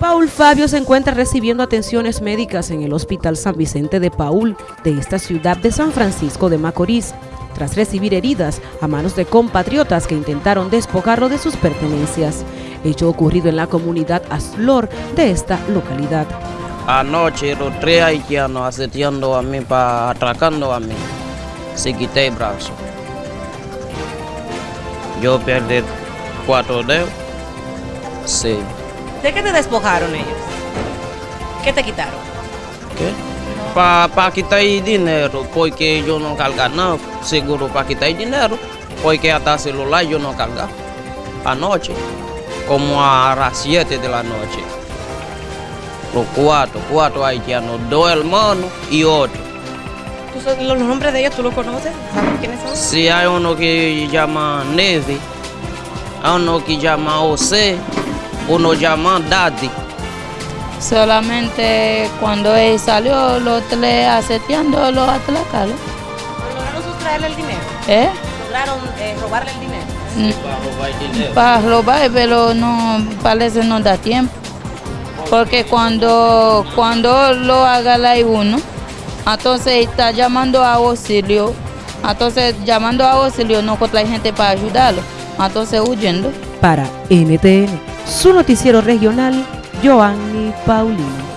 Paul Fabio se encuentra recibiendo atenciones médicas en el Hospital San Vicente de Paul de esta ciudad de San Francisco de Macorís, tras recibir heridas a manos de compatriotas que intentaron despojarlo de sus pertenencias, hecho ocurrido en la comunidad Aslor de esta localidad. Anoche los tres haitianos asetiando a mí, para atracando a mí, se quité el brazo. Yo perdí cuatro dedos, sí. ¿De qué te despojaron ellos? ¿Qué te quitaron? ¿Qué? Para pa quitar dinero, porque yo no carga nada, seguro para quitar dinero, porque hasta celular yo no carga. Anoche, como a las 7 de la noche. Los cuatro, cuatro haitianos, dos hermanos y otro. ¿Tú los nombres de ellos tú los conoces? ¿Sabes quiénes son? Sí, hay uno que llama Nevi, hay uno que llama José, uno llama Daddy. Solamente cuando él salió, los tres aseteando, los atracaron. ¿Lograron sustraerle el dinero? ¿Eh? ¿Lograron eh, robarle el dinero? Para robar dinero. Para robar, pero no parece no da tiempo. Porque cuando, cuando lo agarra uno, entonces está llamando a auxilio. Entonces llamando a auxilio no encuentra gente para ayudarlo. Entonces huyendo. Para NTN, su noticiero regional, Joanny Paulino.